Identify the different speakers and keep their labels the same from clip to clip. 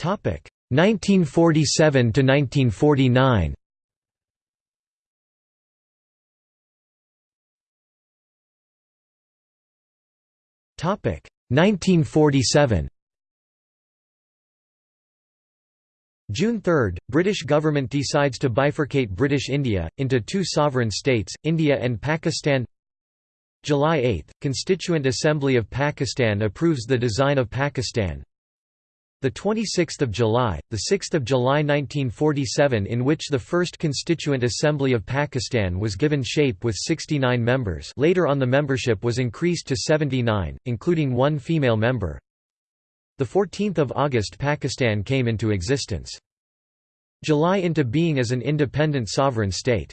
Speaker 1: Topic 1947 to 1949. Topic 1947. June 3, British government decides to bifurcate British India, into two sovereign states, India and Pakistan July 8, Constituent Assembly of Pakistan approves the design of Pakistan the 26th of July, the 6th of July 1947 in which the first Constituent Assembly of Pakistan was given shape with 69 members later on the membership was increased to 79, including one female member. The 14th of August Pakistan came into existence. July into being as an independent sovereign state.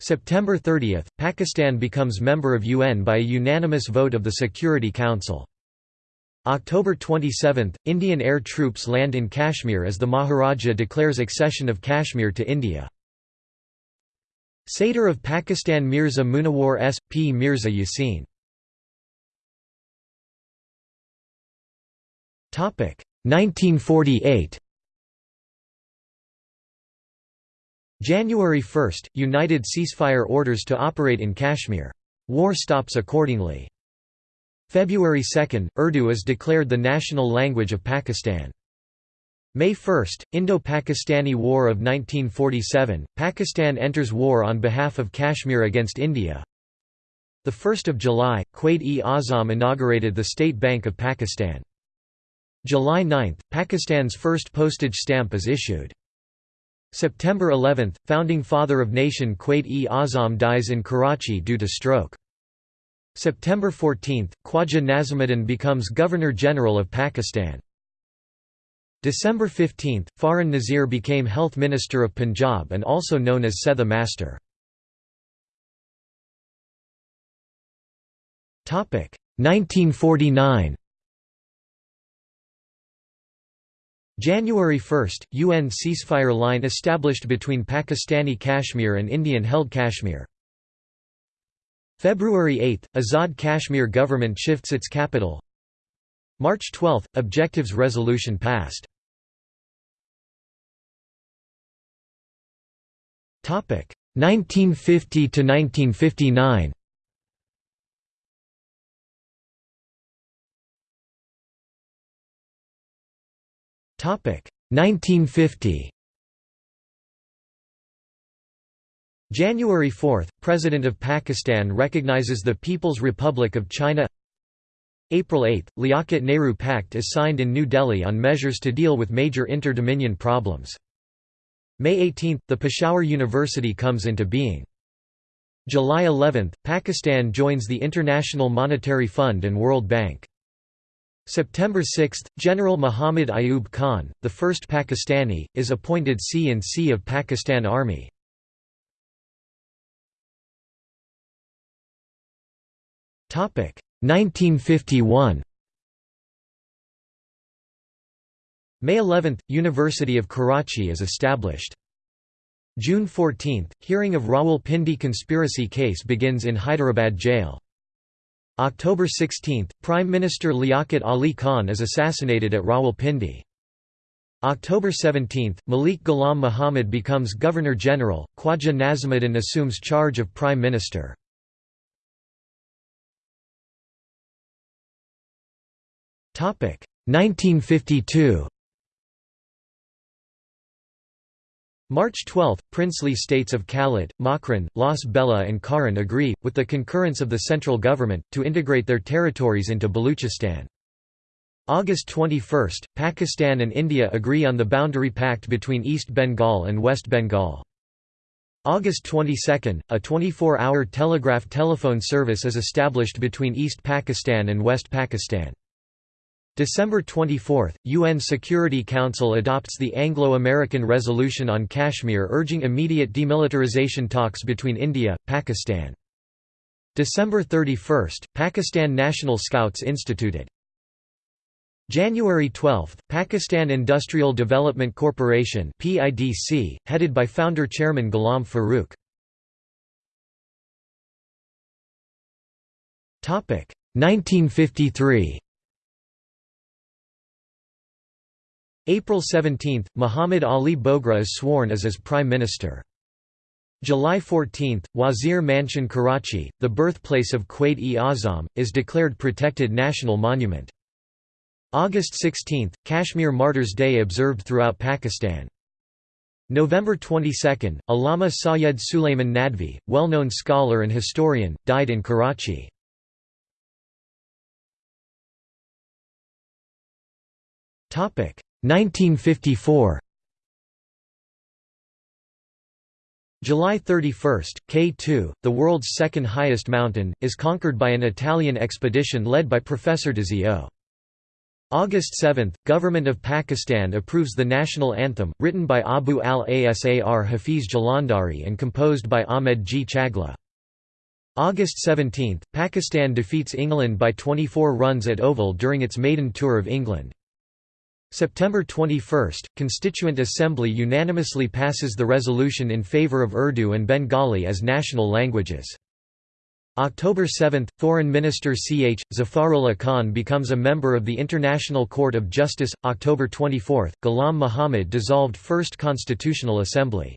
Speaker 1: September 30, Pakistan becomes member of UN by a unanimous vote of the Security Council. October 27, Indian air troops land in Kashmir as the Maharaja declares accession of Kashmir to India. Seder of Pakistan Mirza Munawar S. P. Mirza Yasin 1948 January 1, United ceasefire orders to operate in Kashmir. War stops accordingly. February 2, Urdu is declared the national language of Pakistan. May 1, Indo-Pakistani War of 1947, Pakistan enters war on behalf of Kashmir against India. 1 July, Quaid-e-Azam inaugurated the State Bank of Pakistan. July 9, Pakistan's first postage stamp is issued. September 11, founding father of nation Quaid-e-Azam dies in Karachi due to stroke. September 14, Khwaja Nazimuddin becomes Governor-General of Pakistan. December 15, Farhan Nazir became Health Minister of Punjab and also known as Setha Master. 1949 January 1, UN ceasefire line established between Pakistani Kashmir and Indian-held Kashmir. February 8, Azad Kashmir government shifts its capital. March 12, Objectives Resolution passed. Topic 1950 to 1959. Topic 1950. January 4, President of Pakistan recognizes the People's Republic of China April 8, Liaquat Nehru Pact is signed in New Delhi on measures to deal with major inter-dominion problems. May 18, the Peshawar University comes into being. July 11, Pakistan joins the International Monetary Fund and World Bank. September 6, General Muhammad Ayub Khan, the first Pakistani, is appointed C-in-C of Pakistan Army. 1951 May 11 – University of Karachi is established. June 14 – Hearing of Rawalpindi conspiracy case begins in Hyderabad jail. October 16 – Prime Minister Liaquat Ali Khan is assassinated at Rawalpindi. October 17 – Malik Ghulam Muhammad becomes Governor-General, Khwaja Nazimuddin assumes charge of Prime Minister. 1952 March 12, princely states of Kalat, Makran, Las Bela and Kharan agree, with the concurrence of the central government, to integrate their territories into Baluchistan. August 21, Pakistan and India agree on the boundary pact between East Bengal and West Bengal. August 22, a 24-hour telegraph telephone service is established between East Pakistan and West Pakistan. December 24, UN Security Council adopts the Anglo-American Resolution on Kashmir urging immediate demilitarization talks between India, Pakistan. December 31, Pakistan National Scouts instituted. January 12, Pakistan Industrial Development Corporation (PIDC), headed by founder chairman Ghulam Farooq. Topic 1953. April 17, Muhammad Ali Bogra is sworn as as Prime Minister. July 14, Wazir Mansion Karachi, the birthplace of Quaid-e-Azam, is declared protected national monument. August 16, Kashmir Martyrs' Day observed throughout Pakistan. November 22, Allama Sayyid Sulayman Nadvi, well-known scholar and historian, died in Karachi. Topic 1954. July 31, K2, the world's second highest mountain, is conquered by an Italian expedition led by Professor Desio. August 7, Government of Pakistan approves the national anthem, written by Abu al-Asar Hafiz Jalandhari and composed by Ahmed G. Chagla. August 17, Pakistan defeats England by 24 runs at Oval during its maiden tour of England. September 21, Constituent Assembly unanimously passes the resolution in favor of Urdu and Bengali as national languages. October 7, Foreign Minister Ch. Zafarullah Khan becomes a member of the International Court of Justice. October 24, Ghulam Muhammad dissolved First Constitutional Assembly.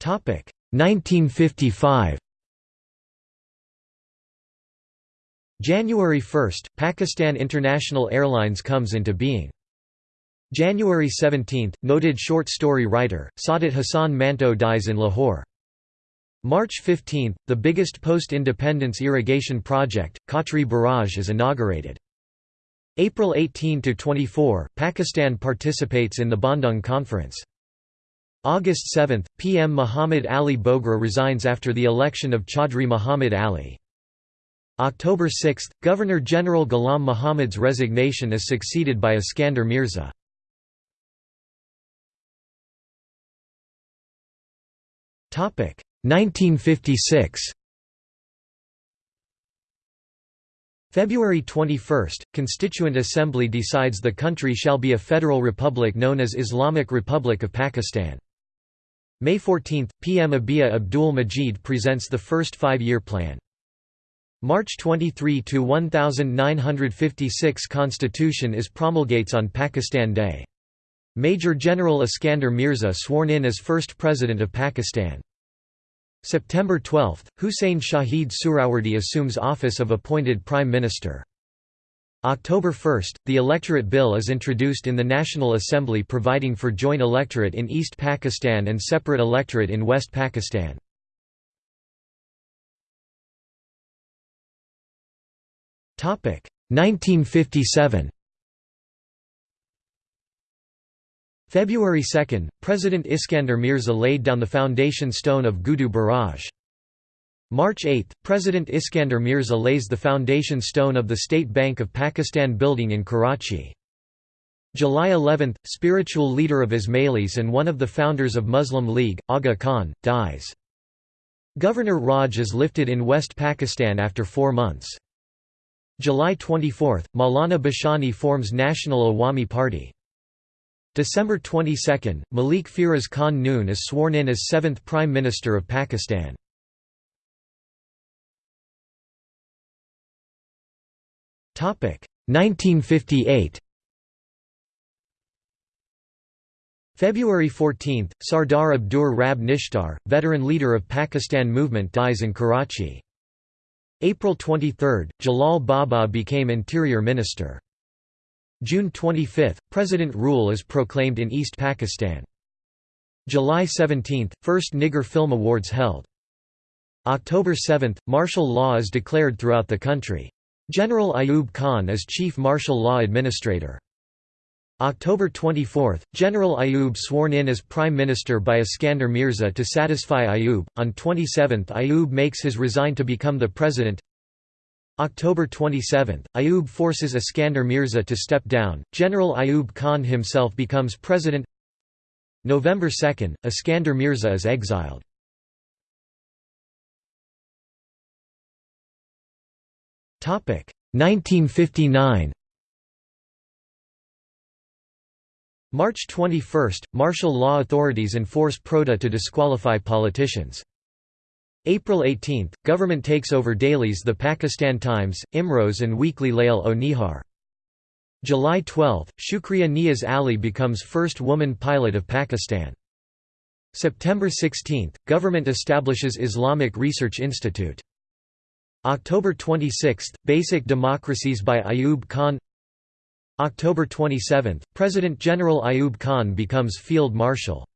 Speaker 1: Topic 1955. January 1, Pakistan International Airlines comes into being. January 17, noted short story writer, Saadat Hasan Manto dies in Lahore. March 15, the biggest post-independence irrigation project, Kotri Barrage is inaugurated. April 18–24, Pakistan participates in the Bandung Conference. August 7, PM Muhammad Ali Bogra resigns after the election of Chaudhry Muhammad Ali. October 6, Governor-General Ghulam Muhammad's resignation is succeeded by Iskander Mirza. Topic 1956. February 21, Constituent Assembly decides the country shall be a federal republic known as Islamic Republic of Pakistan. May 14, PM Abia Abdul Majid presents the first five-year plan. March 23 to 1956 Constitution is promulgates on Pakistan Day. Major General Iskander Mirza sworn in as first President of Pakistan. September 12, Hussein Shahid Suhrawardy assumes office of appointed Prime Minister. October 1, the electorate bill is introduced in the National Assembly providing for joint electorate in East Pakistan and separate electorate in West Pakistan. 1957 February 2, President Iskander Mirza laid down the foundation stone of Guddu Barrage. March 8, President Iskander Mirza lays the foundation stone of the State Bank of Pakistan building in Karachi. July 11, spiritual leader of Ismailis and one of the founders of Muslim League, Aga Khan, dies. Governor Raj is lifted in West Pakistan after four months. July 24, Maulana Bhashani forms National Awami Party. December 22, Malik Firoz Khan Noon is sworn in as seventh Prime Minister of Pakistan. Topic 1958. February 14, Sardar Abdur Rab Nishtar, veteran leader of Pakistan movement dies in Karachi. April 23, Jalal Baba became Interior Minister. June 25, President rule is proclaimed in East Pakistan. July 17, first Nigar Film Awards held. October 7, martial law is declared throughout the country. General Ayub Khan is Chief Martial Law Administrator. October 24, General Ayub sworn in as Prime Minister by Iskander Mirza to satisfy Ayub. On 27, Ayub makes his resign to become the President. October 27, Ayub forces Iskander Mirza to step down, General Ayub Khan himself becomes President November 2, Iskander Mirza is exiled. Topic 1959 March 21, martial law authorities enforce PRODA to disqualify politicians. April 18, government takes over dailies The Pakistan Times, Imroz and weekly Lail o Nihar. July 12, Shukriya Niaz Ali becomes first woman pilot of Pakistan. September 16, government establishes Islamic Research Institute. October 26, Basic Democracies by Ayub Khan October 27, President General Ayub Khan becomes Field Marshal.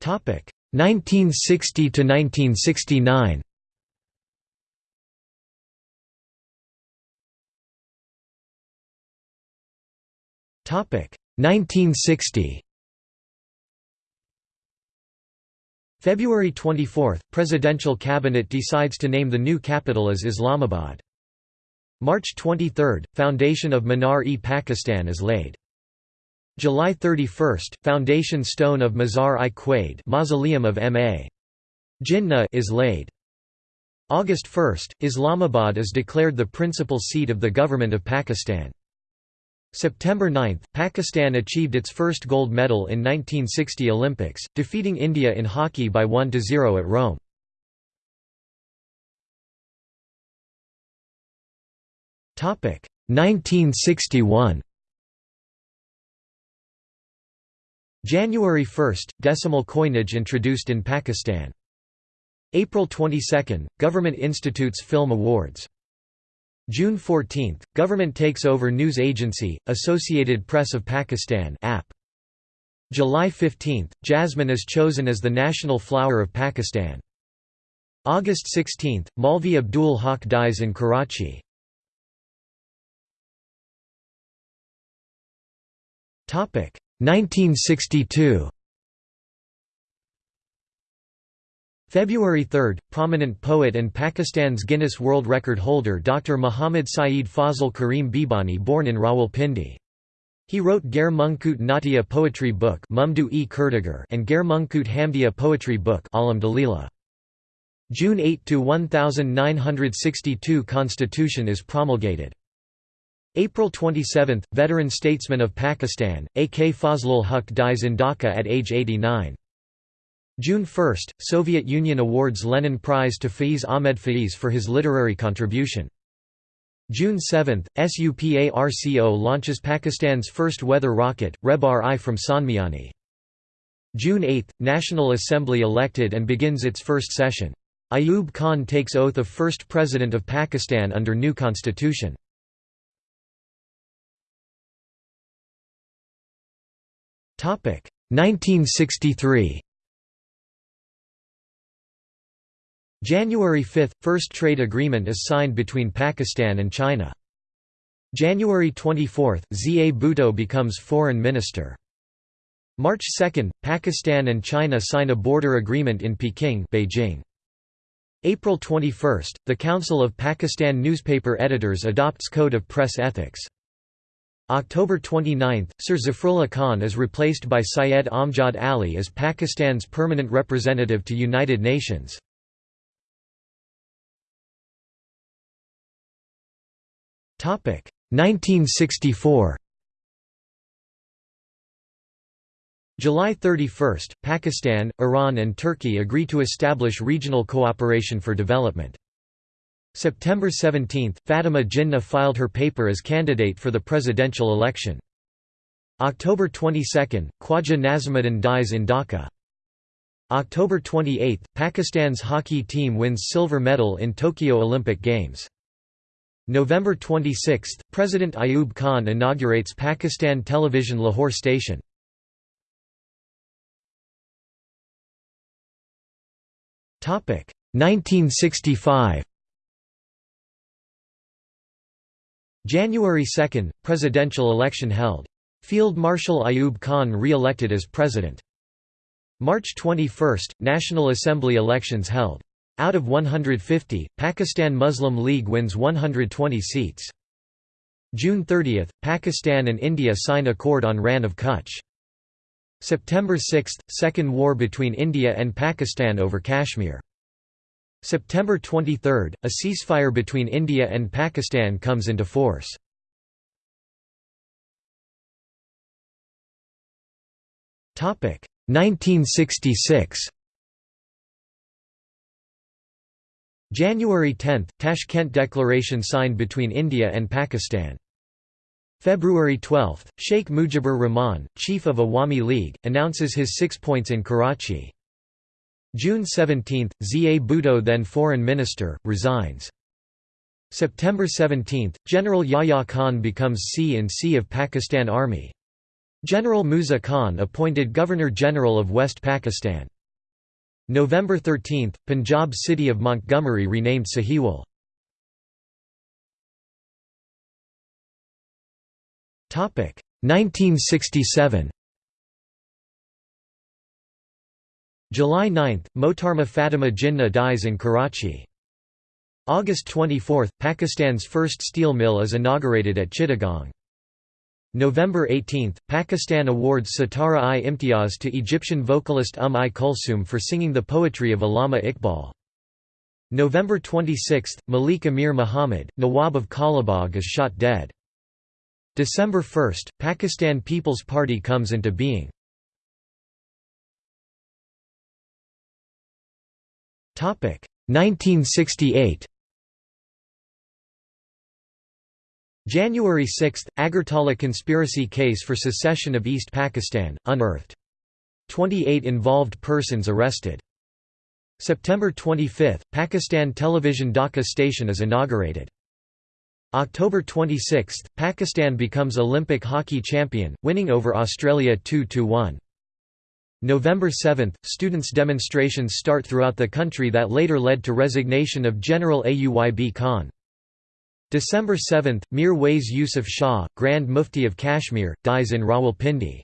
Speaker 1: Topic 1960 to 1969. Topic 1960. February 24, presidential cabinet decides to name the new capital as Islamabad. March 23, foundation of Minar-e-Pakistan is laid. July 31, foundation stone of Mazar-i-Quaid mausoleum of M.A. Jinnah is laid. August 1, Islamabad is declared the principal seat of the government of Pakistan. September 9, Pakistan achieved its first gold medal in 1960 Olympics, defeating India in hockey by 1–0 at Rome. Topic 1961 January 1, decimal coinage introduced in Pakistan. April 22, government institutes film awards. June 14, government takes over news agency, Associated Press of Pakistan app. July 15, jasmine is chosen as the national flower of Pakistan. August 16, Maulvi Abdul Haq dies in Karachi. Topic 1962 February 3, prominent poet and Pakistan's Guinness World Record holder Dr. Muhammad Saeed Fazl Karim Bibani born in Rawalpindi. He wrote Gair Munkut Natia poetry book and Gair Munkut Hamdia poetry book June 8 to 1962 Constitution is promulgated. April 27, veteran statesman of Pakistan, A.K. Fazlul Huq dies in Dhaka at age 89. June 1, Soviet Union awards Lenin Prize to Faiz Ahmed Faiz for his literary contribution. June 7, SUPARCO launches Pakistan's first weather rocket, Rehbar-I from Sonmiani. June 8, National Assembly elected and begins its first session. Ayub Khan takes oath of first President of Pakistan under new constitution. Topic 1963 January 5 – First trade agreement is signed between Pakistan and China. January 24 – Z. A. Bhutto becomes foreign minister. March 2 – Pakistan and China sign a border agreement in Peking Beijing. April 21 – The Council of Pakistan Newspaper Editors adopts Code of Press Ethics. October 29, Sir Zafrullah Khan is replaced by Syed Amjad Ali as Pakistan's permanent representative to United Nations. 1964. July 31, Pakistan, Iran and Turkey agree to establish regional cooperation for development. September 17, Fatima Jinnah filed her paper as candidate for the presidential election. October 22, Khwaja Nazimuddin dies in Dhaka. October 28, Pakistan's hockey team wins silver medal in Tokyo Olympic Games. November 26, President Ayub Khan inaugurates Pakistan Television Lahore station. Topic 1965 January 2, presidential election held. Field Marshal Ayub Khan re-elected as president. March 21, National Assembly elections held. Out of 150, Pakistan Muslim League wins 120 seats. June 30, Pakistan and India sign accord on Rann of Kutch. September 6, Second War between India and Pakistan over Kashmir. September 23, a ceasefire between India and Pakistan comes into force. Topic 1966 January 10 – Tashkent Declaration signed between India and Pakistan. February 12 – Sheikh Mujibur Rahman, chief of Awami League, announces his six points in Karachi. June 17 – Z. A. Bhutto then foreign minister, resigns. September 17 – General Yahya Khan becomes C-in-C of Pakistan Army. General Musa Khan appointed Governor-General of West Pakistan November 13 – Punjab city of Montgomery renamed Sahiwal Topic 1967 July 9 – Mohtarma Fatima Jinnah dies in Karachi. August 24 – Pakistan's first steel mill is inaugurated at Chittagong. November 18 – Pakistan awards Sitara-i Imtiaz to Egyptian vocalist Umm-i Kulsum for singing the poetry of Allama Iqbal. November 26 – Malik Amir Muhammad, Nawab of Kalabagh is shot dead. December 1 – Pakistan People's Party comes into being. Topic 1968 January 6 – Agartala conspiracy case for secession of East Pakistan, unearthed. 28 involved persons arrested. September 25 – Pakistan Television Dhaka station is inaugurated. October 26 – Pakistan becomes Olympic hockey champion, winning over Australia 2–1. November 7 – Students' demonstrations start throughout the country that later led to resignation of General Ayub Khan. December 7 – Mir Wais Yusuf Shah, Grand Mufti of Kashmir, dies in Rawalpindi.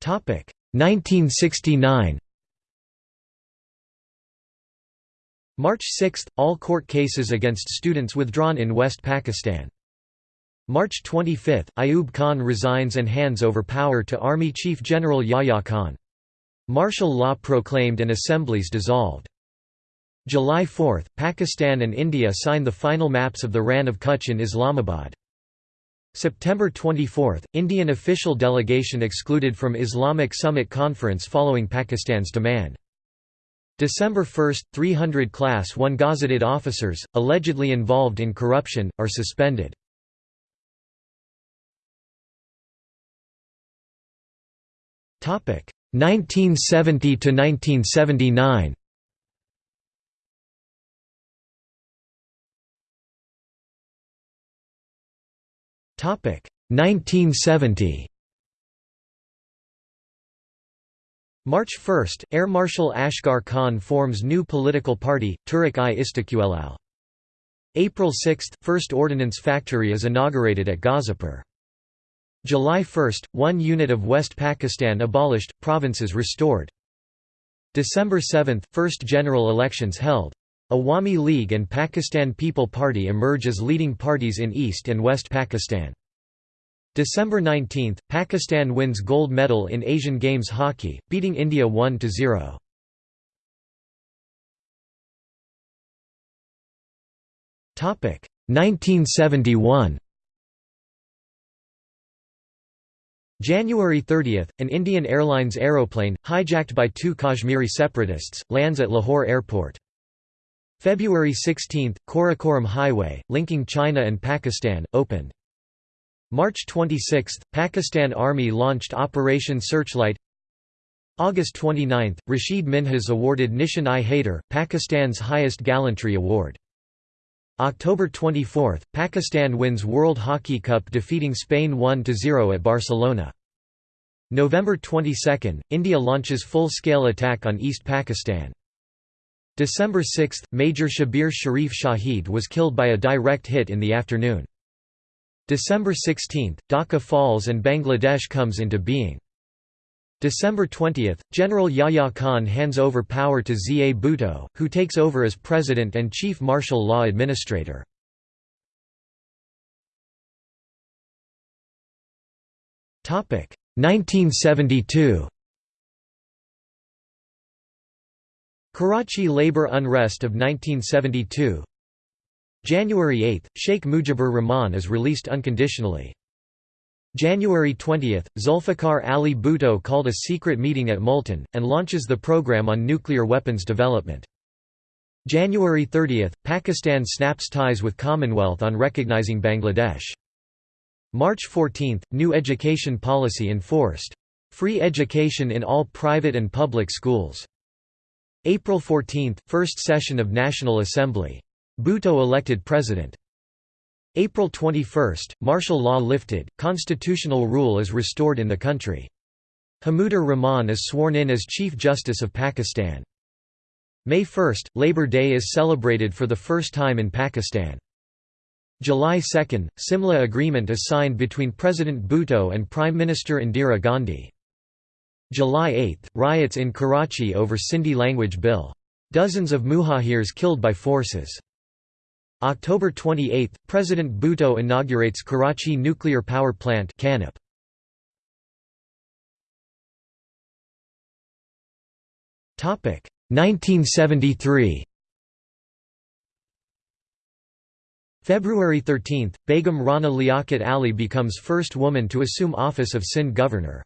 Speaker 1: Topic 1969 March 6 – All court cases against students withdrawn in West Pakistan. March 25 – Ayub Khan resigns and hands over power to Army Chief General Yahya Khan. Martial law proclaimed and assemblies dissolved. July 4 – Pakistan and India sign the final maps of the Rann of Kutch in Islamabad. September 24 – Indian official delegation excluded from Islamic Summit Conference following Pakistan's demand. December 1 – 300 Class 1 gazetted officers, allegedly involved in corruption, are suspended. Topic 1970 to 1979. 1970. March 1, Air Marshal Asghar Khan forms new political party, Tehreek-i-Istiqlal. April 6, First Ordnance Factory is inaugurated at Ghazipur. July 1, one unit of West Pakistan abolished, provinces restored. December 7, first general elections held. Awami League and Pakistan People Party emerge as leading parties in East and West Pakistan. December 19, Pakistan wins gold medal in Asian Games hockey, beating India 1–0. Topic 1971. January 30, an Indian Airlines aeroplane, hijacked by two Kashmiri separatists, lands at Lahore Airport. February 16, Karakoram Highway, linking China and Pakistan, opened. March 26, Pakistan Army launched Operation Searchlight August 29, Rashid Minhas awarded Nishan-i-Haider, Pakistan's highest gallantry award. October 24, Pakistan wins World Hockey Cup defeating Spain 1–0 at Barcelona. November 22, India launches full-scale attack on East Pakistan. December 6, Major Shabir Sharif Shahid was killed by a direct hit in the afternoon. December 16, Dhaka falls and Bangladesh comes into being. December 20, General Yahya Khan hands over power to Z. A. Bhutto, who takes over as president and chief martial law administrator. Topic 1972. Karachi labor unrest of 1972 January 8, Sheikh Mujibur Rahman is released unconditionally January 20, Zulfikar Ali Bhutto called a secret meeting at Multan, and launches the program on nuclear weapons development. January 30, Pakistan snaps ties with Commonwealth on recognizing Bangladesh. March 14, new education policy enforced. Free education in all private and public schools. April 14, first session of National Assembly. Bhutto elected president. April 21, martial law lifted, constitutional rule is restored in the country. Hamudur Rahman is sworn in as Chief Justice of Pakistan. May 1, Labor Day is celebrated for the first time in Pakistan. July 2, Simla Agreement is signed between President Bhutto and Prime Minister Indira Gandhi. July 8, riots in Karachi over Sindhi language bill. Dozens of muhajirs killed by forces. October 28, President Bhutto inaugurates Karachi Nuclear Power Plant KANUPP. Topic 1973. February 13, Begum Rana Liaquat Ali becomes first woman to assume office of Sindh governor.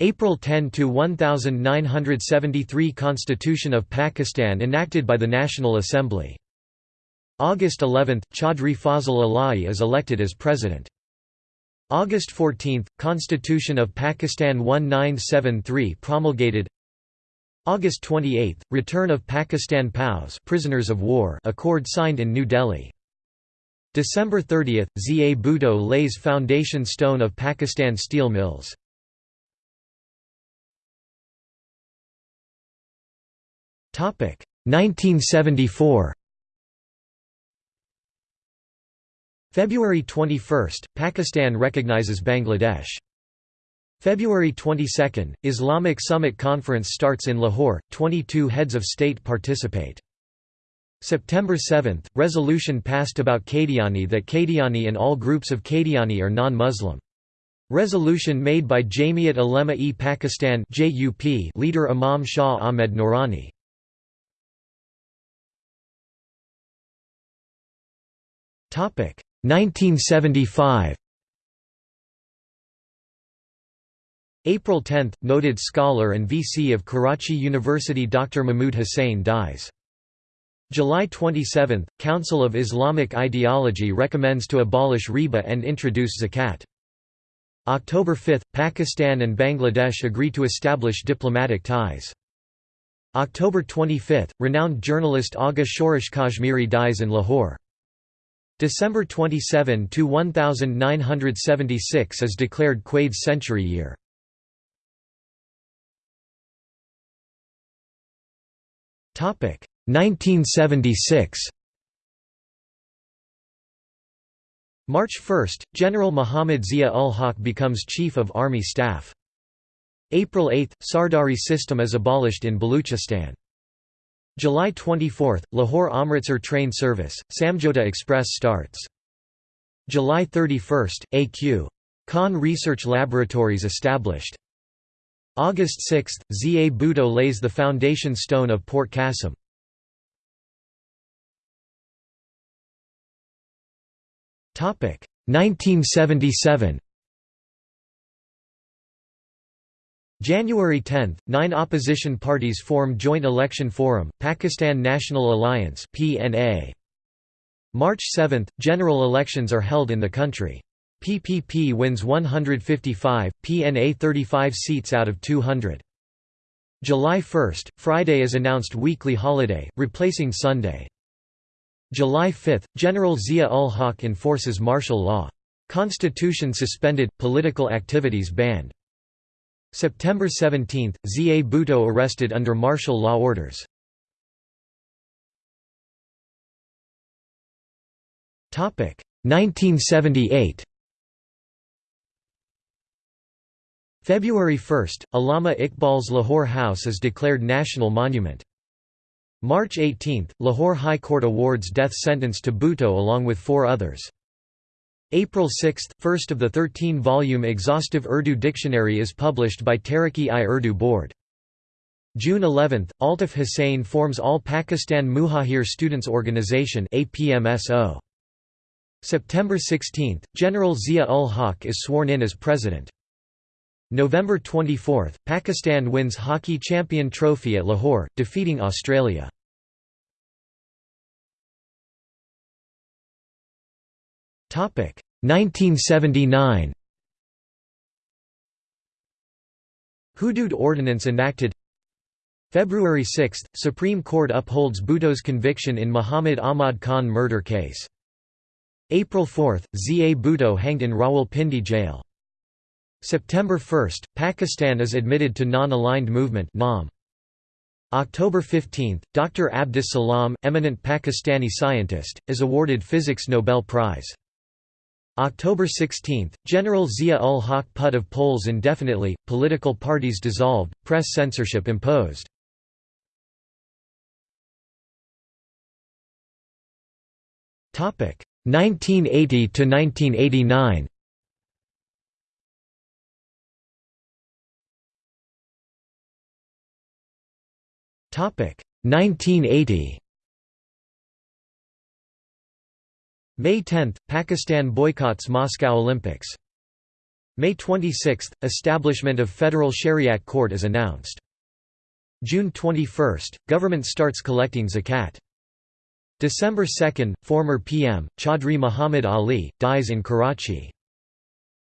Speaker 1: April 10 to 1973 Constitution of Pakistan enacted by the National Assembly. August 11, Chaudhry Fazal Elahi is elected as president. August 14, Constitution of Pakistan 1973 promulgated. August 28, Return of Pakistan POWs prisoners of war accord signed in New Delhi. December 30, Z. A. Bhutto lays foundation stone of Pakistan steel mills. 1974. February 21, Pakistan recognizes Bangladesh. February 22, Islamic Summit Conference starts in Lahore, 22 heads of state participate. September 7, resolution passed about Qadiani that Qadiani and all groups of Qadiani are non-Muslim. Resolution made by Jamiat Ulema-e Pakistan leader Imam Shah Ahmed Noorani. 1975 April 10, noted scholar and VC of Karachi University Dr. Mahmood Hussain dies. July 27, Council of Islamic Ideology recommends to abolish riba and introduce zakat. October 5, Pakistan and Bangladesh agree to establish diplomatic ties. October 25, renowned journalist Agha Shorish Kashmiri dies in Lahore. December 27 to 1976 is declared Quaid's century year. Topic 1976. March 1, General Muhammad Zia-ul-Haq becomes Chief of Army Staff. April 8, Sardari system is abolished in Baluchistan. July 24, Lahore Amritsar train service, Samjhota Express starts. July 31, A.Q. Khan Research Laboratories established. August 6, Z. A. Bhutto lays the foundation stone of Port Qasim. Topic 1977 January 10, nine opposition parties form Joint Election Forum, Pakistan National Alliance PNA. March 7, general elections are held in the country. PPP wins 155, PNA 35 seats out of 200. July 1, Friday is announced weekly holiday, replacing Sunday. July 5, General Zia-ul-Haq enforces martial law. Constitution suspended, political activities banned. September 17, Z. A. Bhutto arrested under martial law orders. Topic 1978. February 1, Allama Iqbal's Lahore House is declared national monument. March 18, Lahore High Court awards death sentence to Bhutto along with four others. April 6, first of the 13-volume exhaustive Urdu dictionary is published by Tehreek-e-Urdu Board. June 11, Altaf Hussain forms All Pakistan Muhajir Students Organisation APMSO. September 16, General Zia-ul Haq is sworn in as president. November 24, Pakistan wins Hockey Champion Trophy at Lahore, defeating Australia. 1979. Hudud Ordinance enacted. February 6, Supreme Court upholds Bhutto's conviction in Muhammad Ahmad Khan murder case. April 4, Z. A. Bhutto hanged in Rawalpindi jail. September 1, Pakistan is admitted to Non-Aligned Movement October 15, Dr. Abdus Salam, eminent Pakistani scientist, is awarded Physics Nobel Prize. October 16, General Zia-ul Haq put of polls indefinitely, political parties dissolved, press censorship imposed. Topic 1980 to 1989. Topic 1980. May 10, Pakistan boycotts Moscow Olympics. May 26, establishment of federal Shariat court is announced. June 21, government starts collecting zakat. December 2, former PM, Chaudhry Muhammad Ali, dies in Karachi.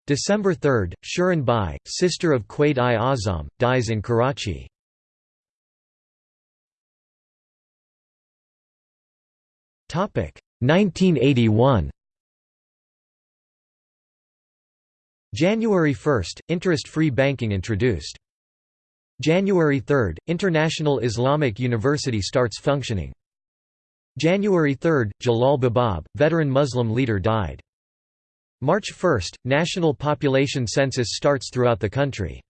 Speaker 1: December 3, Shirin Bai, sister of Quaid-i-Azam, dies in Karachi. Topic 1981. January 1, interest-free banking introduced. January 3, International Islamic University starts functioning. January 3, Jalal Baba, veteran Muslim leader died. March 1, national population census starts throughout the country.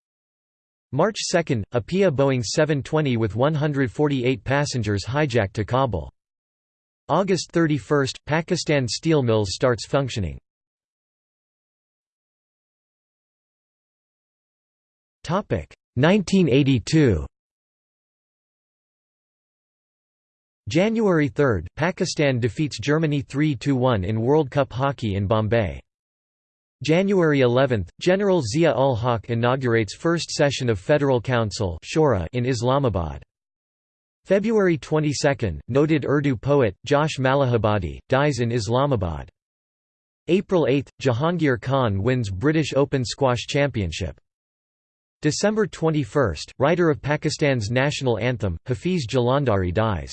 Speaker 1: March 2, a PIA Boeing 720 with 148 passengers hijacked to Kabul. August 31, Pakistan steel mills starts functioning. Topic 1982. January 3, Pakistan defeats Germany 3–1 in World Cup hockey in Bombay. January 11, General Zia-ul Haq inaugurates first session of Federal Council in Islamabad. February 22, noted Urdu poet, Josh Malihabadi, dies in Islamabad. April 8, Jahangir Khan wins British Open Squash Championship. December 21, writer of Pakistan's national anthem, Hafiz Jalandhari dies.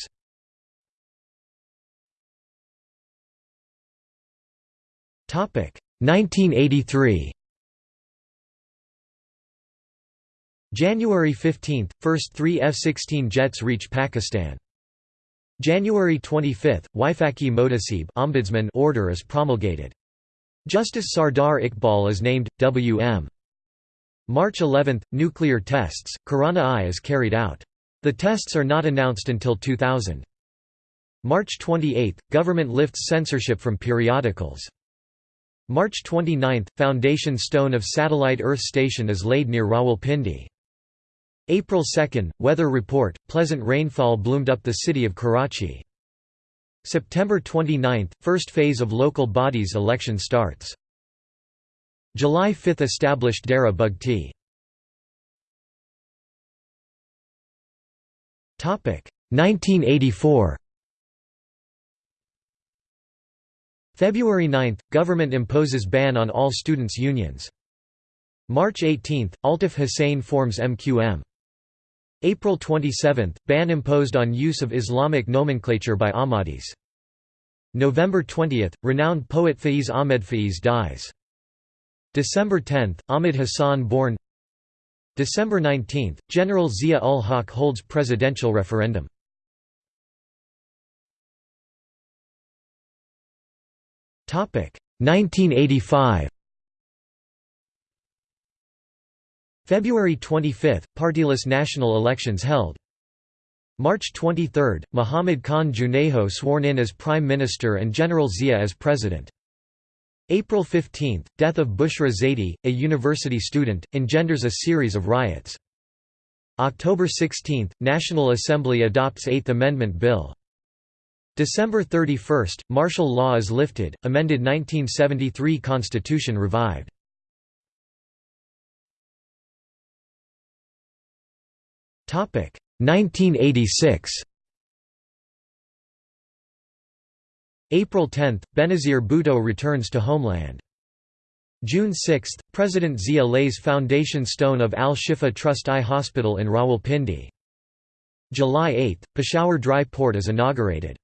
Speaker 1: Topic 1983. January 15, first three F-16 jets reach Pakistan. January 25, Wafaqi Mohtasib Ombudsman order is promulgated. Justice Sardar Iqbal is named, W.M. March 11, nuclear tests, Kirana-I is carried out. The tests are not announced until 2000. March 28, government lifts censorship from periodicals. March 29, foundation stone of satellite Earth station is laid near Rawalpindi. April 2, weather report, pleasant rainfall bloomed up the city of Karachi. September 29, first phase of local bodies election starts. July 5 established Dera Bugti. Topic 1984 February 9, government imposes ban on all students' unions. March 18, Altaf Hussain forms MQM. April 27, ban imposed on use of Islamic nomenclature by Ahmadis. November 20, renowned poet Faiz Ahmed Faiz dies. December 10, Ahmed Hassan born December 19, General Zia-ul Haq holds presidential referendum. Topic 1985 February 25, partyless national elections held. March 23, Muhammad Khan Junejo sworn in as Prime Minister and General Zia as President. April 15, death of Bushra Zaidi, a university student, engenders a series of riots. October 16, National Assembly adopts Eighth Amendment Bill. December 31, martial law is lifted, amended 1973 constitution revived. 1986. April 10, Benazir Bhutto returns to homeland. June 6, President Zia lays foundation stone of Al-Shifa Trust Eye Hospital in Rawalpindi. July 8, Peshawar Dry Port is inaugurated.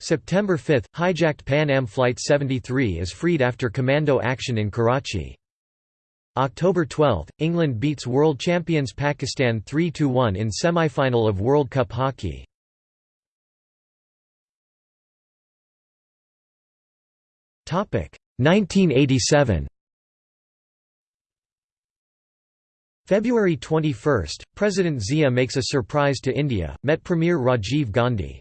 Speaker 1: September 5, hijacked Pan Am Flight 73 is freed after commando action in Karachi. October 12, England beats world champions Pakistan 3–1 in semi-final of World Cup hockey. Topic 1987. February 21, President Zia makes a surprise to India, met Premier Rajiv Gandhi.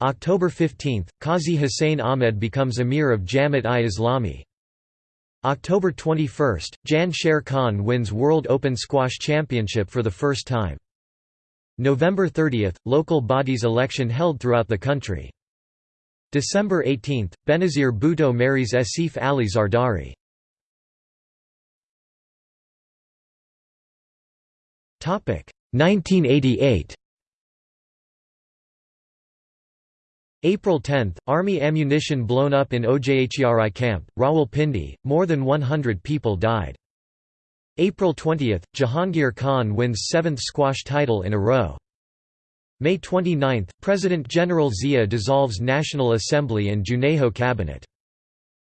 Speaker 1: October 15, Qazi Hussain Ahmed becomes Emir of Jamiat-i-Islami. October 21, Jan Sher Khan wins World Open Squash Championship for the first time. November 30, local bodies election held throughout the country. December 18, Benazir Bhutto marries Asif Ali Zardari. Topic 1988 April 10, Army ammunition blown up in Ojhri camp, Rawalpindi, more than 100 people died. April 20, Jahangir Khan wins seventh squash title in a row. May 29, President General Zia dissolves National Assembly and Junejo cabinet.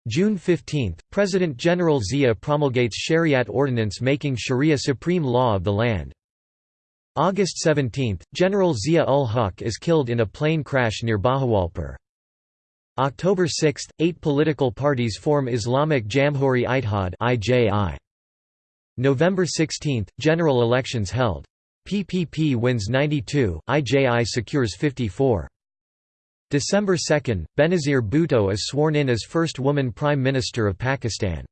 Speaker 1: June 15, President General Zia promulgates Shariat ordinance making Sharia supreme law of the land. August 17, General Zia-ul-Haq is killed in a plane crash near Bahawalpur. October 6, eight political parties form Islamic Jamhuri Ittihad November 16, general elections held. PPP wins 92, IJI secures 54. December 2, Benazir Bhutto is sworn in as first woman Prime Minister of Pakistan.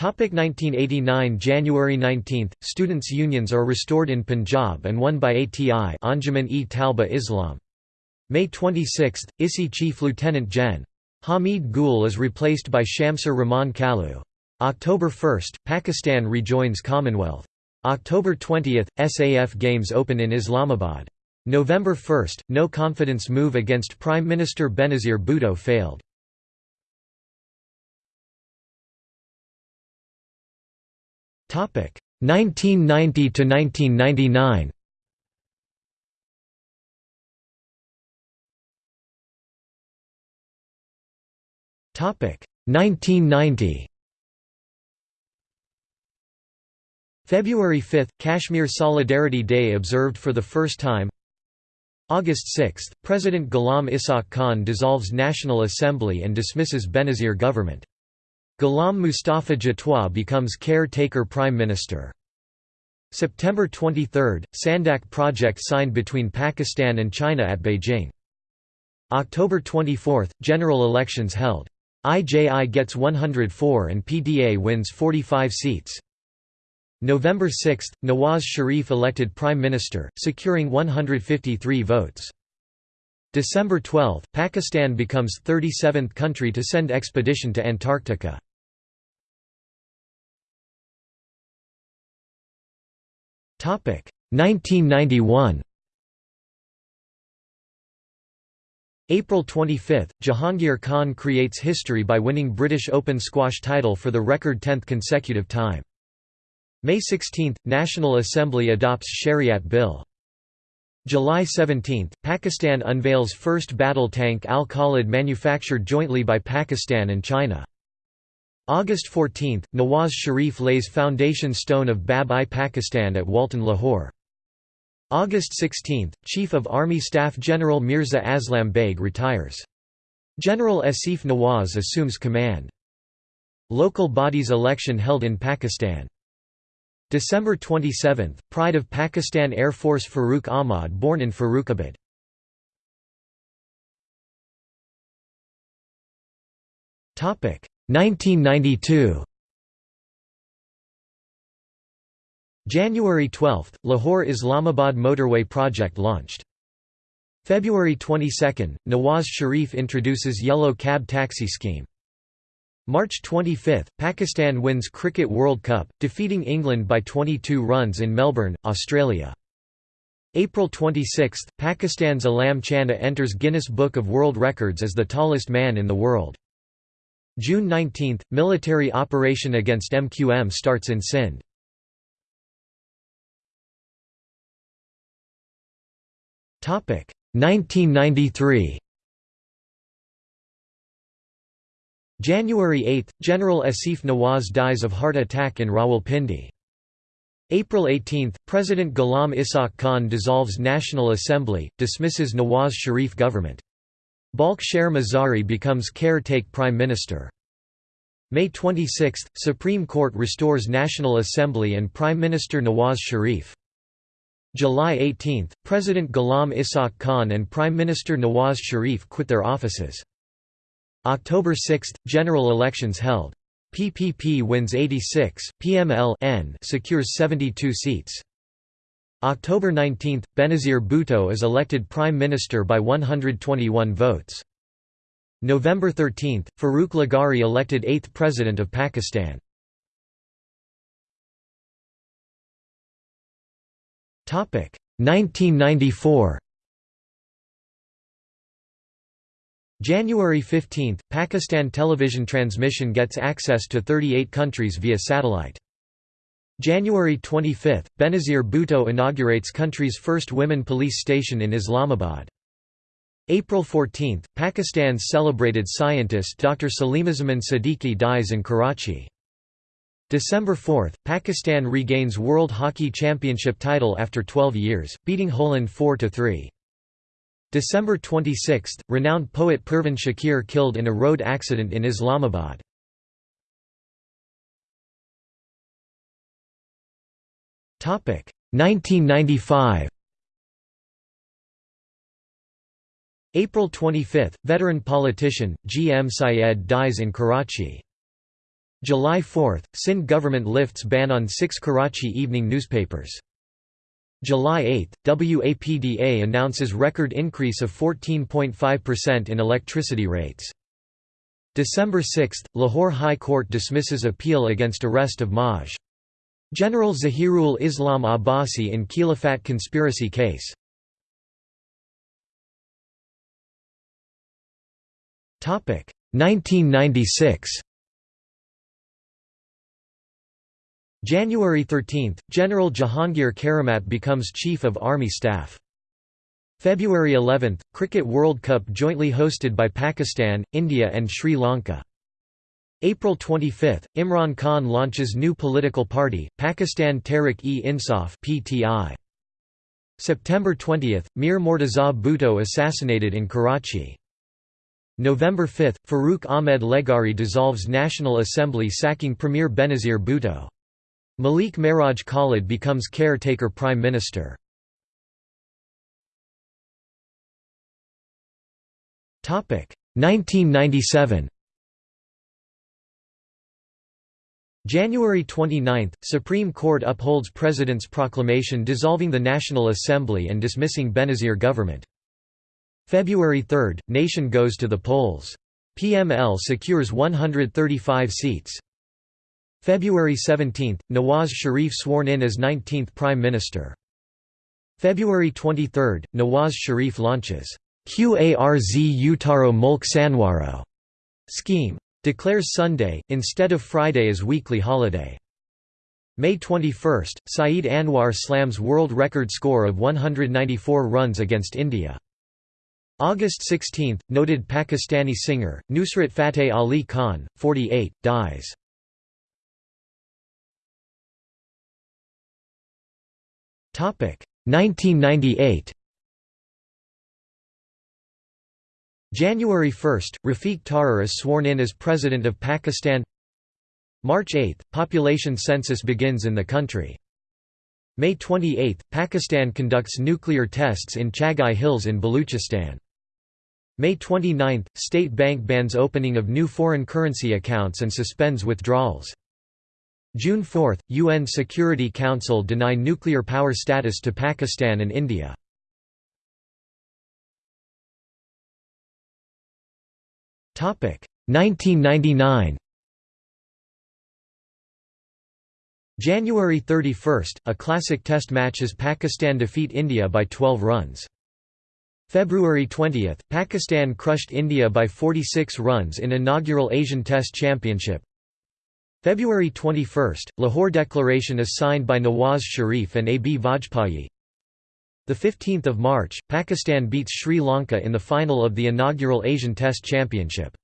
Speaker 1: 1989 January 19, students' unions are restored in Punjab and won by ATI Anjuman-e-Talba Islam. May 26, ISI Chief Lieutenant Gen. Hamid Gul is replaced by Shamsur Rahman Kalu. October 1, Pakistan rejoins Commonwealth. October 20, SAF Games open in Islamabad. November 1, no confidence move against Prime Minister Benazir Bhutto failed. Topic 1990 to 1999. Topic 1990. February 5, Kashmir Solidarity Day observed for the first time August 6, President Ghulam Ishaq Khan dissolves National Assembly and dismisses Benazir government. Ghulam Mustafa Jatoi becomes caretaker Prime Minister. September 23, Saindak project signed between Pakistan and China at Beijing. October 24, general elections held. IJI gets 104 and PDA wins 45 seats. November 6, Nawaz Sharif elected Prime Minister, securing 153 votes. December 12, Pakistan becomes 37th country to send expedition to Antarctica. Topic 1991. April 25, Jahangir Khan creates history by winning British Open squash title for the record 10th consecutive time. May 16, National Assembly adopts Shariat Bill. July 17, Pakistan unveils first battle tank Al-Khalid manufactured jointly by Pakistan and China. August 14, Nawaz Sharif lays foundation stone of Bab-i-Pakistan at Walton Lahore. August 16, Chief of Army Staff General Mirza Aslam Beg retires. General Asif Nawaz assumes command. Local bodies election held in Pakistan. December 27, Pride of Pakistan Air Force Farooq Ahmad born in Farrukhabad. Topic 1992. January 12, Lahore Islamabad motorway project launched. February 22, Nawaz Sharif introduces yellow cab taxi scheme. March 25, Pakistan wins Cricket World Cup, defeating England by 22 runs in Melbourne, Australia. April 26, Pakistan's Alam Channa enters Guinness Book of World Records as the tallest man in the world. June 19, military operation against MQM starts in Sindh. Topic 1993. January 8, General Asif Nawaz dies of heart attack in Rawalpindi. April 18, President Ghulam Ishaq Khan dissolves National Assembly, dismisses Nawaz Sharif government. Balkh Sher Mazari becomes caretaker Prime Minister. May 26, Supreme Court restores National Assembly and Prime Minister Nawaz Sharif. July 18, President Ghulam Ishaq Khan and Prime Minister Nawaz Sharif quit their offices. October 6, general elections held. PPP wins 86, PML N secures 72 seats. October 19, Benazir Bhutto is elected Prime Minister by 121 votes. November 13, Farooq Laghari elected 8th President of Pakistan. Topic 1994 January 15, Pakistan television transmission gets access to 38 countries via satellite. January 25, Benazir Bhutto inaugurates country's first women police station in Islamabad. April 14, Pakistan's celebrated scientist Dr. Salimuzzaman Siddiqui dies in Karachi. December 4, Pakistan regains World Hockey Championship title after 12 years, beating Holland 4–3. December 26, renowned poet Parveen Shakir killed in a road accident in Islamabad. Topic 1995. April 25, veteran politician G. M. Syed dies in Karachi. July 4, Sindh government lifts ban on six Karachi evening newspapers. July 8, WAPDA announces record increase of 14.5% in electricity rates. December 6, Lahore High Court dismisses appeal against arrest of Maj. General Zahirul Islam Abbasi in Khilafat conspiracy case. Topic 1996. January 13, General Jahangir Karamat becomes Chief of Army Staff. February 11, Cricket World Cup jointly hosted by Pakistan, India and Sri Lanka. April 25, Imran Khan launches new political party, Pakistan Tehreek-e-Insaf (PTI). September 20, Mir Mortaza Bhutto assassinated in Karachi. November 5, Farooq Ahmed Laghari dissolves National Assembly sacking Premier Benazir Bhutto. Malik Meraj Khalid becomes caretaker prime minister. Topic 1997. January 29, Supreme Court upholds President's proclamation dissolving the National Assembly and dismissing Benazir government. February 3, nation goes to the polls. PML secures 135 seats. February 17, Nawaz Sharif sworn in as 19th Prime Minister. February 23, Nawaz Sharif launches Qarz Utaro Mulk Sanwaro scheme. Declares Sunday, instead of Friday as weekly holiday. May 21, Saeed Anwar slams world record score of 194 runs against India. August 16, noted Pakistani singer, Nusrat Fateh Ali Khan, 48, dies. 1998 January 1, Rafiq Tarar is sworn in as President of Pakistan March 8, population census begins in the country. May 28, Pakistan conducts nuclear tests in Chagai Hills in Baluchistan. May 29, State Bank bans opening of new foreign currency accounts and suspends withdrawals. June 4, UN Security Council deny nuclear power status to Pakistan and India. Topic 1999. January 31, a classic test match as Pakistan defeat India by 12 runs. February 20, Pakistan crushed India by 46 runs in inaugural Asian Test Championship. February 21, Lahore Declaration is signed by Nawaz Sharif and A.B. Vajpayee. 15 March, Pakistan beats Sri Lanka in the final of the inaugural Asian Test Championship.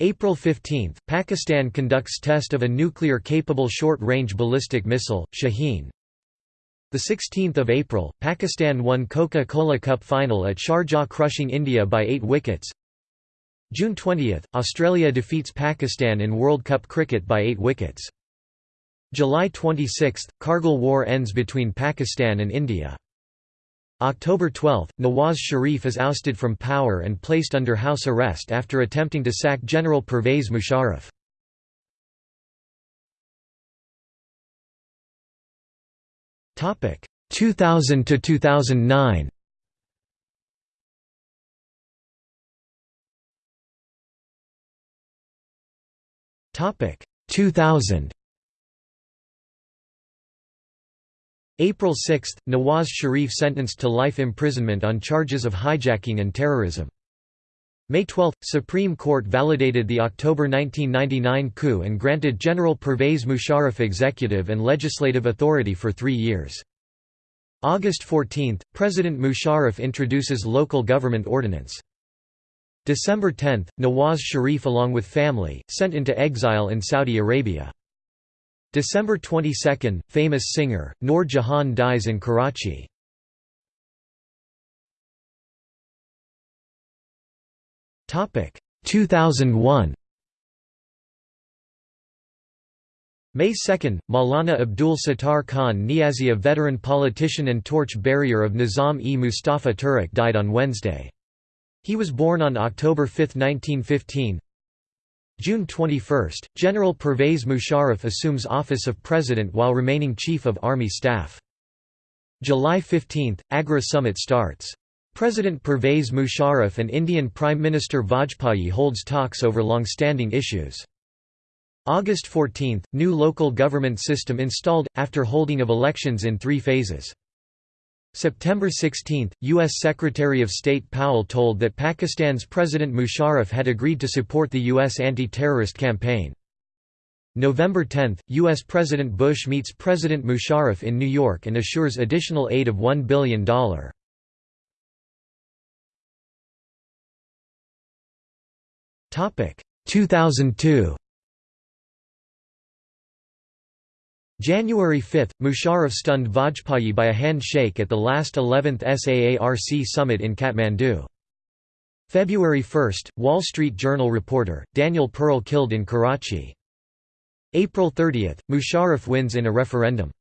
Speaker 1: April 15, Pakistan conducts test of a nuclear-capable short-range ballistic missile, Shaheen. 16 April, Pakistan won Coca-Cola Cup final at Sharjah crushing India by 8 wickets. June 20, Australia defeats Pakistan in World Cup cricket by 8 wickets. July 26, Kargil war ends between Pakistan and India. October 12, Nawaz Sharif is ousted from power and placed under house arrest after attempting to sack General Pervez Musharraf. Topic 2000 to 2009. 2000. April 6, Nawaz Sharif sentenced to life imprisonment on charges of hijacking and terrorism. May 12, Supreme Court validated the October 1999 coup and granted General Pervez Musharraf executive and legislative authority for three years. August 14, President Musharraf introduces local government ordinance. December 10, Nawaz Sharif along with family, sent into exile in Saudi Arabia. December 22, famous singer, Noor Jahan dies in Karachi. Topic 2001. May 2, Maulana Abdul Sattar Khan Niazi a veteran politician and torch-bearer of Nizam-e-Mustafa Tehreek died on Wednesday. He was born on October 5, 1915, June 21, General Pervez Musharraf assumes office of President while remaining Chief of Army Staff. July 15, Agra summit starts. President Pervez Musharraf and Indian Prime Minister Vajpayee holds talks over long-standing issues. August 14, new local government system installed, after holding of elections in three phases. September 16, U.S. Secretary of State Powell told that Pakistan's President Musharraf had agreed to support the U.S. anti-terrorist campaign. November 10, U.S. President Bush meets President Musharraf in New York and assures additional aid of $1 billion. Topic 2002 January 5, Musharraf stunned Vajpayee by a handshake at the last 11th SAARC summit in Kathmandu. February 1, Wall Street Journal reporter, Daniel Pearl killed in Karachi. April 30, Musharraf wins in a referendum.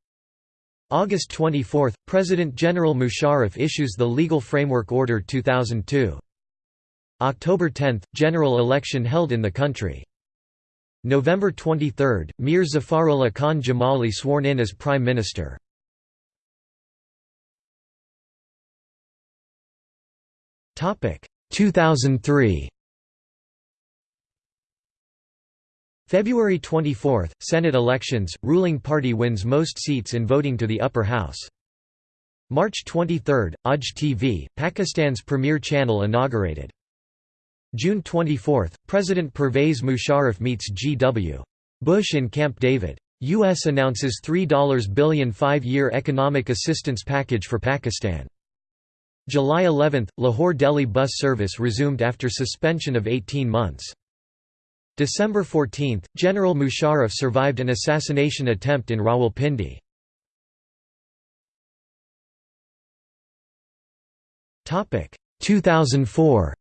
Speaker 1: August 24, President General Musharraf issues the Legal Framework Order 2002. October 10, general election held in the country. November 23, Mir Zafarullah Khan Jamali sworn in as Prime Minister. Topic 2003. February 24, Senate elections, ruling party wins most seats in voting to the upper house. March 23, Aaj TV, Pakistan's premier channel inaugurated. June 24, President Pervez Musharraf meets G.W. Bush in Camp David. U.S. announces $3 billion five-year economic assistance package for Pakistan. July 11, Lahore-Delhi bus service resumed after suspension of 18 months. December 14, General Musharraf survived an assassination attempt in Rawalpindi. Topic 2004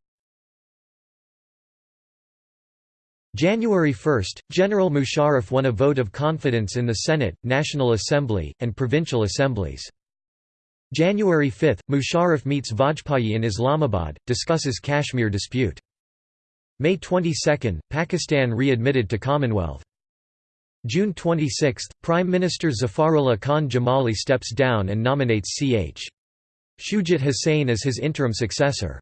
Speaker 1: January 1, General Musharraf won a vote of confidence in the Senate, National Assembly, and provincial assemblies. January 5, Musharraf meets Vajpayee in Islamabad, discusses Kashmir dispute. May 22, Pakistan readmitted to Commonwealth. June 26, Prime Minister Zafarullah Khan Jamali steps down and nominates Ch. Shujat Hussain as his interim successor.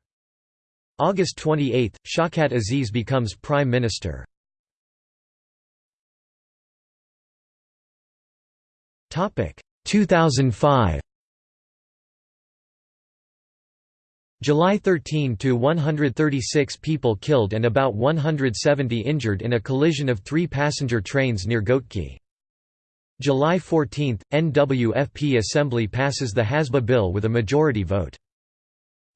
Speaker 1: August 28, Shaukat Aziz becomes Prime Minister. Topic 2005 July 13 to 136 people killed and about 170 injured in a collision of three passenger trains near Ghotki. July 14, NWFP Assembly passes the Hasba Bill with a majority vote.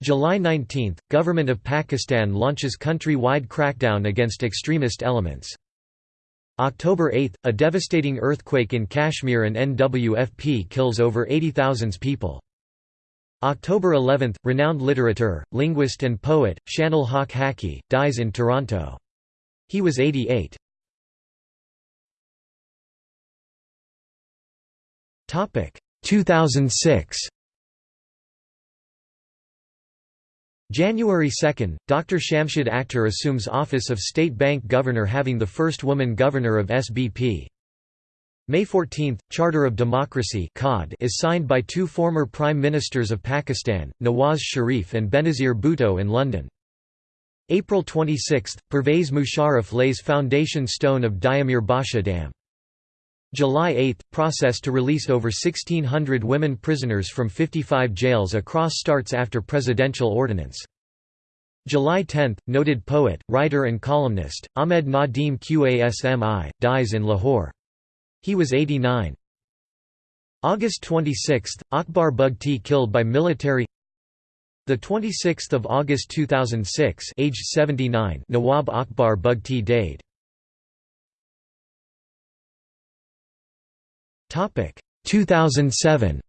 Speaker 1: July 19, Government of Pakistan launches country-wide crackdown against extremist elements. October 8, a devastating earthquake in Kashmir and NWFP kills over 80,000 people. October 11, renowned literature, linguist and poet, Shan-ul-Haq Haqqi, dies in Toronto. He was 88. Topic 2006. January 2, Dr. Shamshad Akhtar assumes office of State Bank Governor having the first woman governor of SBP. May 14, Charter of Democracy is signed by two former Prime Ministers of Pakistan, Nawaz Sharif and Benazir Bhutto in London. April 26, Pervez Musharraf lays foundation stone of Diamir Basha Dam. July 8, process to release over 1,600 women prisoners from 55 jails across starts after presidential ordinance. July 10, noted poet, writer and columnist, Ahmed Nadim Qasmi, dies in Lahore. He was 89. August 26, Akbar Bugti killed by military the 26th of August 2006 aged 79 Nawab Akbar Bugti died topic 2007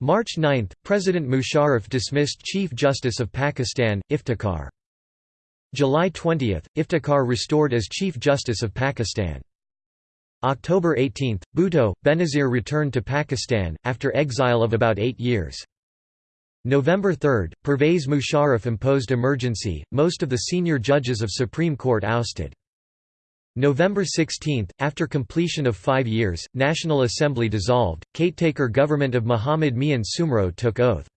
Speaker 1: March 9 President Musharraf dismissed Chief Justice of Pakistan Iftikhar July 20, Iftikhar restored as Chief Justice of Pakistan. October 18, Bhutto, Benazir returned to Pakistan, after exile of about eight years. November 3, Pervez Musharraf imposed emergency, most of the senior judges of Supreme Court ousted. November 16, after completion of five years, National Assembly dissolved, caretaker government of Muhammad Mian Soomro took oath.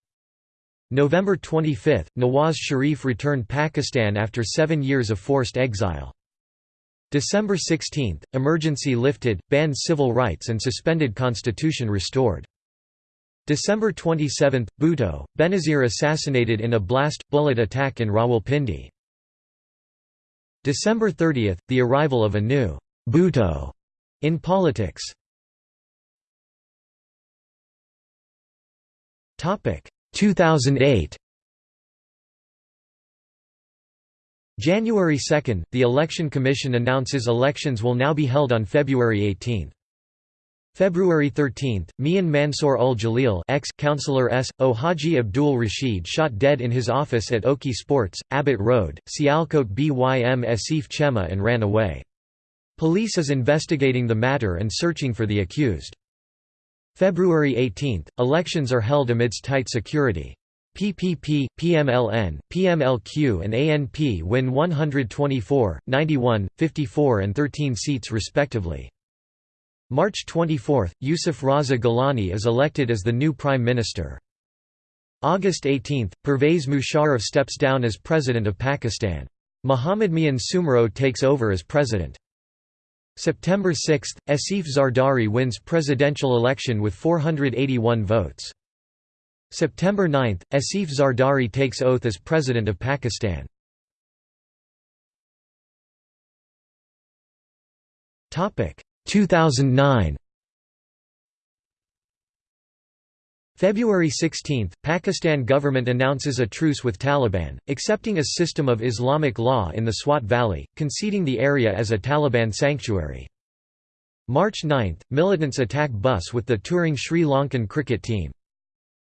Speaker 1: November 25, Nawaz Sharif returned Pakistan after seven years of forced exile. December 16, emergency lifted, banned civil rights and suspended constitution restored. December 27, Bhutto, Benazir assassinated in a blast, bullet attack in Rawalpindi. December 30, the arrival of a new Bhutto in politics. Topic 2008 January 2, the Election Commission announces elections will now be held on February 18. February 13, Mian Mansour ul Jalil ex-councillor S. O. Haji Abdul Rashid shot dead in his office at Oki Sports, Abbott Road, Sialkot Bym Asif Chema and ran away. Police is investigating the matter and searching for the accused. February 18, elections are held amidst tight security. PPP, PMLN, PMLQ and ANP win 124, 91, 54 and 13 seats respectively. March 24, Yusuf Raza Gilani is elected as the new Prime Minister. August 18, Pervez Musharraf steps down as President of Pakistan. Muhammad Mian Soomro takes over as President. September 6, Asif Zardari wins presidential election with 481 votes. September 9, Asif Zardari takes oath as President of Pakistan. Topic 2009 February 16, Pakistan government announces a truce with Taliban, accepting a system of Islamic law in the Swat Valley, conceding the area as a Taliban sanctuary. March 9, militants attack bus with the touring Sri Lankan cricket team.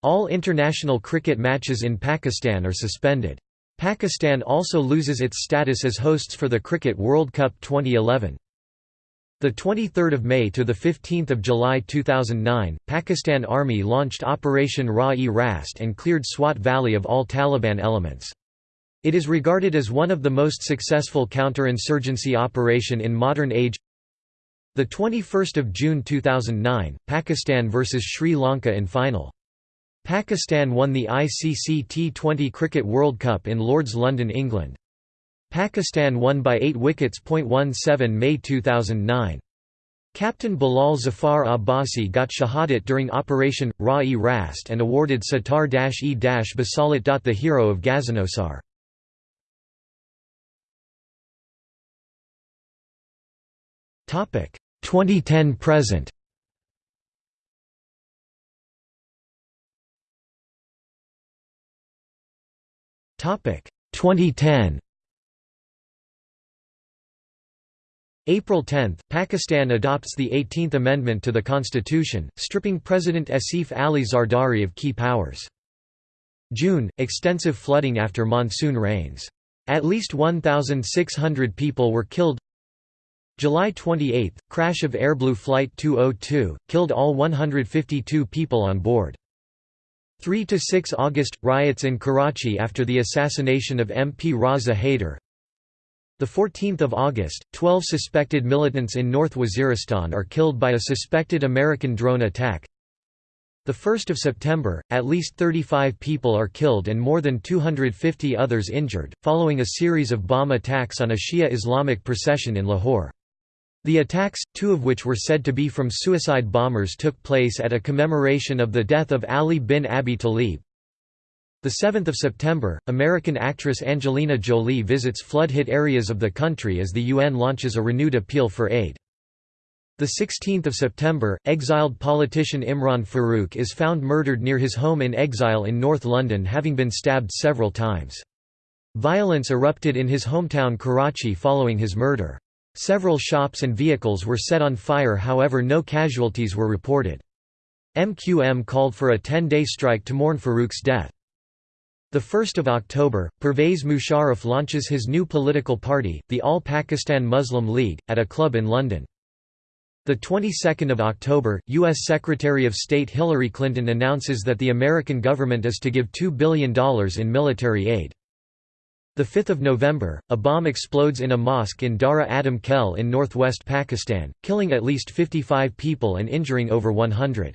Speaker 1: All international cricket matches in Pakistan are suspended. Pakistan also loses its status as hosts for the Cricket World Cup 2011. The 23rd of May to the 15th of July 2009, Pakistan Army launched Operation Rah-e-Rast and cleared Swat Valley of all Taliban elements. It is regarded as one of the most successful counter-insurgency operation in modern age. The 21st of June 2009, Pakistan versus Sri Lanka in final. Pakistan won the ICC T20 Cricket World Cup in Lords London England. Pakistan won by 8 wickets. 17 May 2009. Captain Bilal Zafar Abbasi got shahadat during Operation Rah-e-Rast and awarded Satar-e Basalat. The hero of Ghaznavisar. Topic 2010 present. Topic 2010. April 10, Pakistan adopts the 18th Amendment to the Constitution, stripping President Asif Ali Zardari of key powers. June, extensive flooding after monsoon rains. At least 1,600 people were killed July 28, crash of Airblue Flight 202, killed all 152 people on board. 3–6 August – Riots in Karachi after the assassination of MP Raza Haider 14 August, 12 suspected militants in North Waziristan are killed by a suspected American drone attack The 1st of September, at least 35 people are killed and more than 250 others injured, following a series of bomb attacks on a Shia Islamic procession in Lahore. The attacks, two of which were said to be from suicide bombers took place at a commemoration of the death of Ali bin Abi Talib. 7 September, American actress Angelina Jolie visits flood-hit areas of the country as the UN launches a renewed appeal for aid. The 16th of September, exiled politician Imran Farooq is found murdered near his home in exile in North London having been stabbed several times. Violence erupted in his hometown Karachi following his murder. Several shops and vehicles were set on fire however no casualties were reported. MQM called for a 10-day strike to mourn Farooq's death. 1 October, Pervez Musharraf launches his new political party, the All Pakistan Muslim League, at a club in London. The 22nd of October, U.S. Secretary of State Hillary Clinton announces that the American government is to give $2 billion in military aid. 5 November, a bomb explodes in a mosque in Dara Adam Khel in northwest Pakistan, killing at least 55 people and injuring over 100.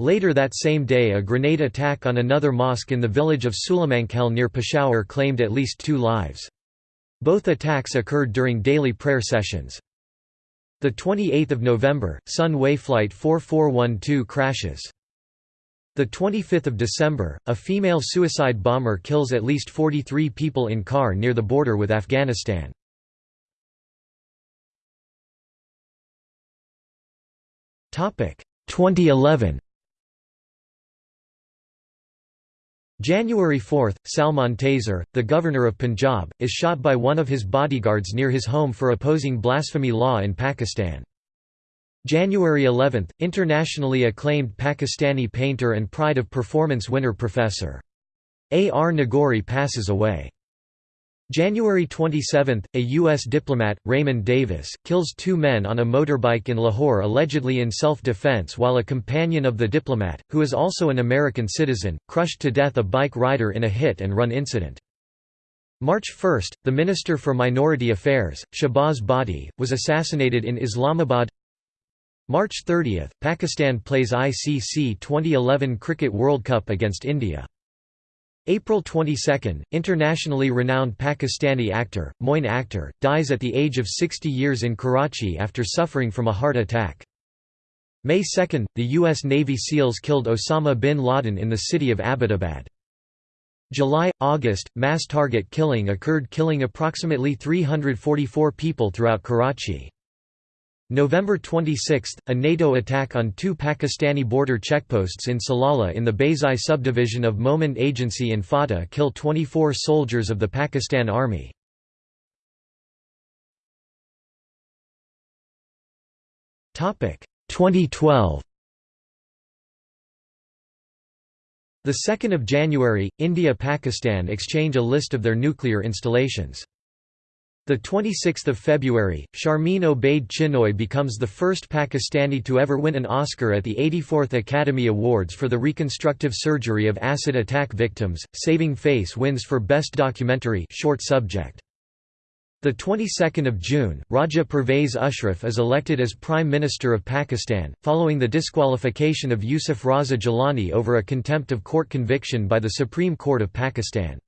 Speaker 1: Later that same day a grenade attack on another mosque in the village of Sulaimankhel near Peshawar claimed at least two lives. Both attacks occurred during daily prayer sessions. 28 November, Sun-Way Flight 4412 crashes. 25 December, a female suicide bomber kills at least 43 people in car near the border with Afghanistan. Topic 2011 January 4, Salman Taseer, the governor of Punjab, is shot by one of his bodyguards near his home for opposing blasphemy law in Pakistan. January 11, internationally acclaimed Pakistani painter and Pride of Performance winner Professor. A. R. Nagori passes away. January 27, a U.S. diplomat, Raymond Davis, kills two men on a motorbike in Lahore allegedly in self-defense while a companion of the diplomat, who is also an American citizen, crushed to death a bike rider in a hit-and-run incident. March 1, the Minister for Minority Affairs, Shahbaz Bhatti, was assassinated in Islamabad March 30, Pakistan plays ICC 2011 Cricket World Cup against India. April 22, internationally renowned Pakistani actor, Moin Akhtar, dies at the age of 60 years in Karachi after suffering from a heart attack. May 2, the U.S. Navy SEALs killed Osama bin Laden in the city of Abbottabad. July, August, mass target killing occurred killing approximately 344 people throughout Karachi. November 26, a NATO attack on two Pakistani border checkposts in Salalah in the Baizai subdivision of Mohmand Agency in FATA kill 24 soldiers of the Pakistan Army. Topic 2012. The 2nd of January, India-Pakistan exchange a list of their nuclear installations. The 26th of February, Sharmeen Obaid Chinoy becomes the first Pakistani to ever win an Oscar at the 84th Academy Awards for the reconstructive surgery of acid attack victims. Saving Face wins for Best Documentary short subject. The 22nd of June, Raja Pervez Ashraf is elected as Prime Minister of Pakistan, following the disqualification of Yusuf Raza Gilani over a contempt of court conviction by the Supreme Court of Pakistan.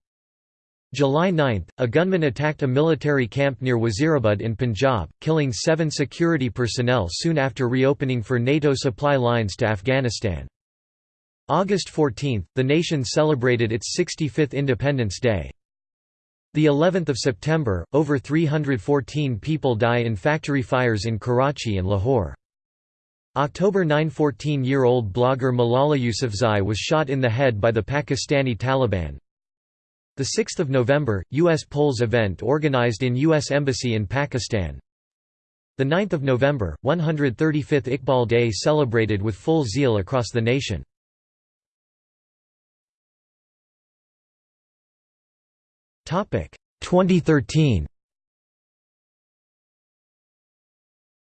Speaker 1: July 9, a gunman attacked a military camp near Wazirabad in Punjab, killing seven security personnel soon after reopening for NATO supply lines to Afghanistan. August 14, the nation celebrated its 65th Independence Day. The 11th of September, over 314 people die in factory fires in Karachi and Lahore. October 9 14-year-old blogger Malala Yousafzai was shot in the head by the Pakistani Taliban. The 6th of November, US Polls event organized in US Embassy in Pakistan. The 9th of November, 135th Iqbal Day celebrated with full zeal across the nation. Topic 2013.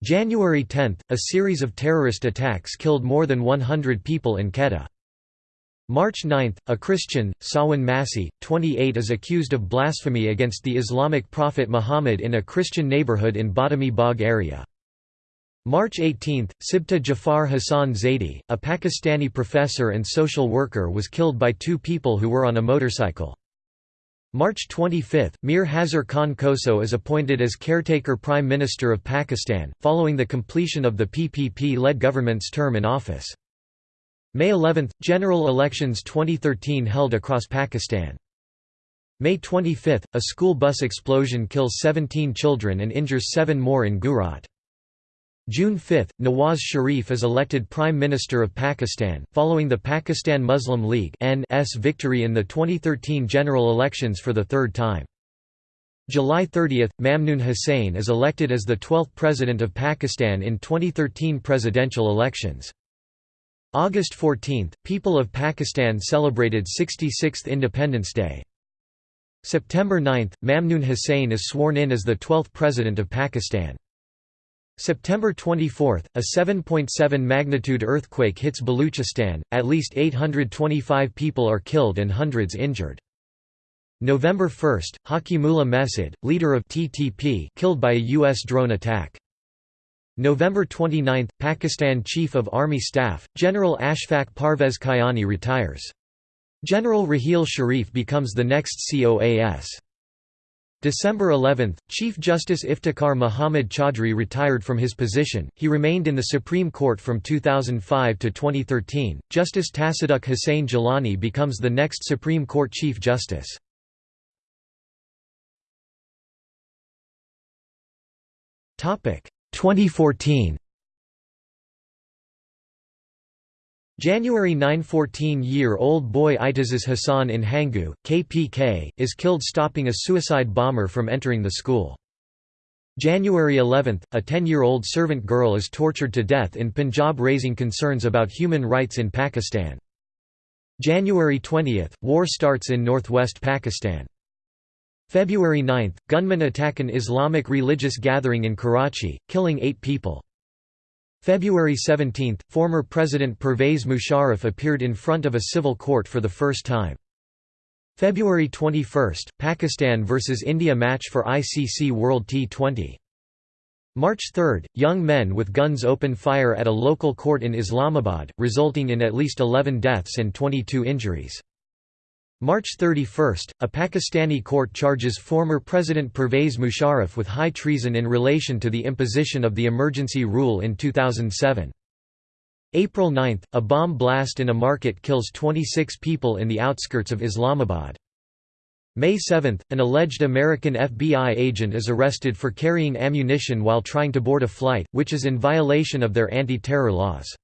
Speaker 1: January 10, a series of terrorist attacks killed more than 100 people in Quetta. March 9, a Christian, Sawan Masih, 28 is accused of blasphemy against the Islamic prophet Muhammad in a Christian neighborhood in Badami Bagh area. March 18, Sibta Jafar Hassan Zaidi, a Pakistani professor and social worker was killed by two people who were on a motorcycle. March 25, Mir Hazar Khan Khoso is appointed as caretaker Prime Minister of Pakistan, following the completion of the PPP-led government's term in office. May 11, General Elections 2013 held across Pakistan. May 25, a school bus explosion kills 17 children and injures seven more in Gujrat. June 5, Nawaz Sharif is elected Prime Minister of Pakistan, following the Pakistan Muslim League victory in the 2013 general elections for the third time. July 30, Mamnoon Hussain is elected as the 12th President of Pakistan in 2013 presidential elections. August 14, people of Pakistan celebrated 66th Independence Day. September 9, Mamnoon Hussain is sworn in as the 12th President of Pakistan. September 24, a 7.7 magnitude earthquake hits Baluchistan, at least 825 people are killed and hundreds injured. November 1, Hakimullah Mehsud, leader of TTP killed by a U.S. drone attack. November 29, Pakistan Chief of Army Staff, General Ashfaq Parvez Kayani retires. General Raheel Sharif becomes the next COAS. December 11, Chief Justice Iftikhar Muhammad Chaudhry retired from his position. He remained in the Supreme Court from 2005 to 2013. Justice Tasadduq Hussain Gilani becomes the next Supreme Court Chief Justice. Topic 2014. January 9 14-year-old boy Aitzaz Hassan in Hangu, KPK, is killed stopping a suicide bomber from entering the school. January 11, a 10-year-old servant girl is tortured to death in Punjab raising concerns about human rights in Pakistan. January 20, war starts in northwest Pakistan. February 9, gunmen attack an Islamic religious gathering in Karachi, killing eight people. February 17, former President Pervez Musharraf appeared in front of a civil court for the first time. February 21, Pakistan vs India match for ICC World T20. March 3, young men with guns open fire at a local court in Islamabad, resulting in at least 11 deaths and 22 injuries. March 31, a Pakistani court charges former President Pervez Musharraf with high treason in relation to the imposition of the emergency rule in 2007. April 9, a bomb blast in a market kills 26 people in the outskirts of Islamabad. May 7, an alleged American FBI agent is arrested for carrying ammunition while trying to board a flight, which is in violation of their anti-terror laws.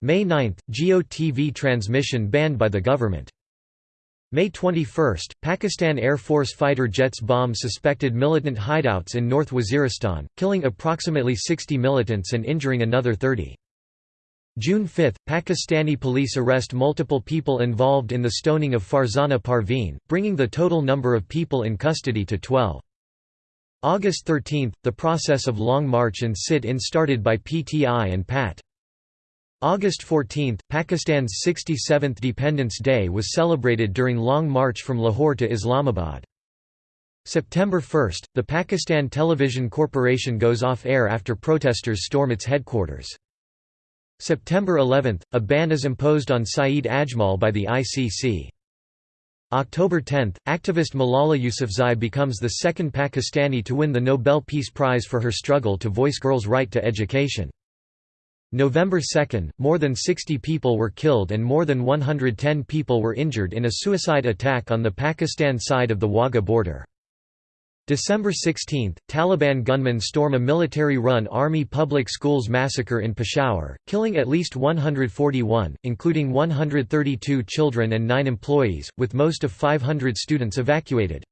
Speaker 1: May 9, GEO TV transmission banned by the government. May 21, Pakistan Air Force fighter jets bomb suspected militant hideouts in North Waziristan, killing approximately 60 militants and injuring another 30. June 5, Pakistani police arrest multiple people involved in the stoning of Farzana Parveen, bringing the total number of people in custody to 12. August 13, the process of Long March and Sit-in started by PTI and PAT. August 14, Pakistan's 67th Dependence Day was celebrated during Long March from Lahore to Islamabad. September 1, the Pakistan Television Corporation goes off air after protesters storm its headquarters. September 11, a ban is imposed on Saeed Ajmal by the ICC. October 10, activist Malala Yousafzai becomes the second Pakistani to win the Nobel Peace Prize for her struggle to voice girls' right to education. November 2, more than 60 people were killed and more than 110 people were injured in a suicide attack on the Pakistan side of the Wagah border. December 16, Taliban gunmen storm a military-run army public schools massacre in Peshawar, killing at least 141, including 132 children and 9 employees, with most of 500 students evacuated.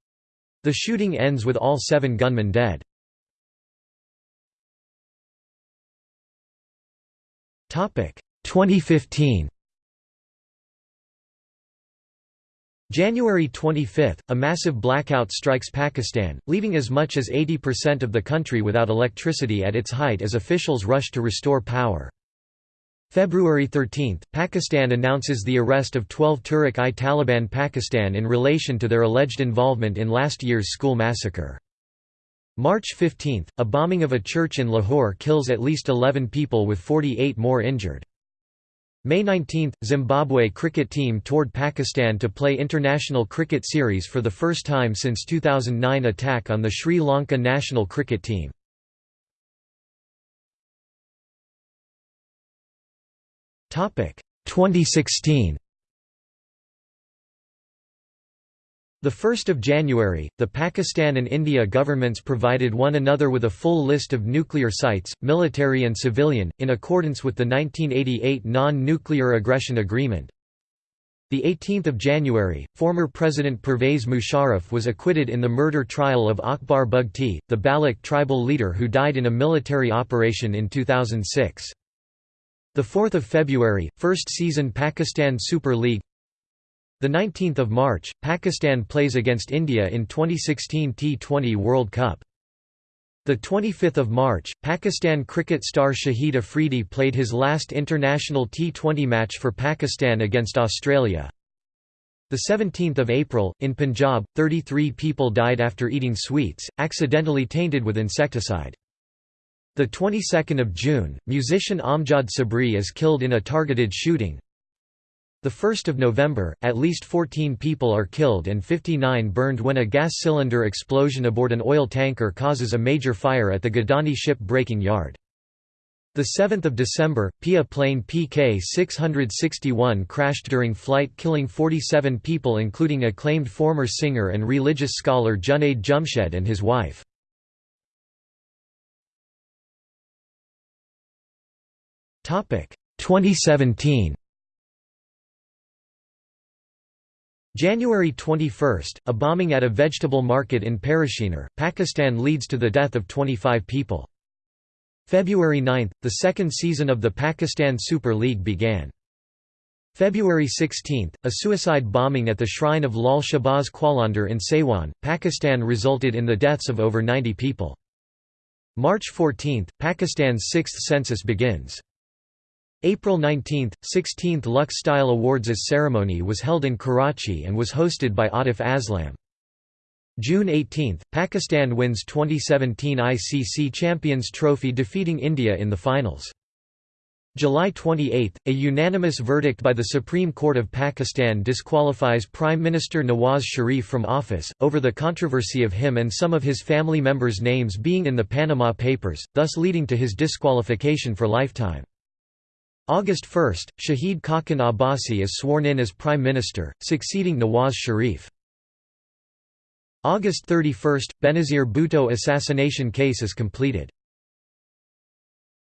Speaker 1: The shooting ends with all seven gunmen dead. 2015 January 25, a massive blackout strikes Pakistan, leaving as much as 80% of the country without electricity at its height as officials rush to restore power. February 13, Pakistan announces the arrest of 12 Tehrik-i Taliban Pakistan in relation to their alleged involvement in last year's school massacre. March 15, a bombing of a church in Lahore kills at least 11 people with 48 more injured. May 19, Zimbabwe cricket team toured Pakistan to play international cricket series for the first time since 2009 attack on the Sri Lanka national cricket team. Topic 2016 The 1st of January, the Pakistan and India governments provided one another with a full list of nuclear sites, military and civilian, in accordance with the 1988 Non-Nuclear Aggression Agreement. The 18th of January, former President Pervez Musharraf was acquitted in the murder trial of Akbar Bugti, the Baloch tribal leader who died in a military operation in 2006. The 4th of February, first season Pakistan Super League the 19th of March, Pakistan plays against India in 2016 T20 World Cup. The 25th of March, Pakistan cricket star Shahid Afridi played his last international T20 match for Pakistan against Australia. The 17th of April, in Punjab, 33 people died after eating sweets, accidentally tainted with insecticide. The 22nd of June, musician Amjad Sabri is killed in a targeted shooting. The 1st of November, at least 14 people are killed and 59 burned when a gas cylinder explosion aboard an oil tanker causes a major fire at the Gadani ship breaking yard. The 7th of December, PIA plane PK-661 crashed during flight killing 47 people including acclaimed former singer and religious scholar Junaid Jamshed and his wife. Topic 2017 January 21, a bombing at a vegetable market in Parachinar, Pakistan leads to the death of 25 people. February 9, the second season of the Pakistan Super League began. February 16, a suicide bombing at the shrine of Lal Shahbaz Qalandar in Sehwan, Pakistan resulted in the deaths of over 90 people. March 14, Pakistan's sixth census begins. April 19, 16th Lux Style Awards as ceremony was held in Karachi and was hosted by Atif Aslam. June 18, Pakistan wins 2017 ICC Champions Trophy defeating India in the finals. July 28, a unanimous verdict by the Supreme Court of Pakistan disqualifies Prime Minister Nawaz Sharif from office, over the controversy of him and some of his family members' names being in the Panama Papers, thus leading to his disqualification for lifetime. August 1, Shahid Khaqan Abbasi is sworn in as Prime Minister, succeeding Nawaz Sharif. August 31, Benazir Bhutto assassination case is completed.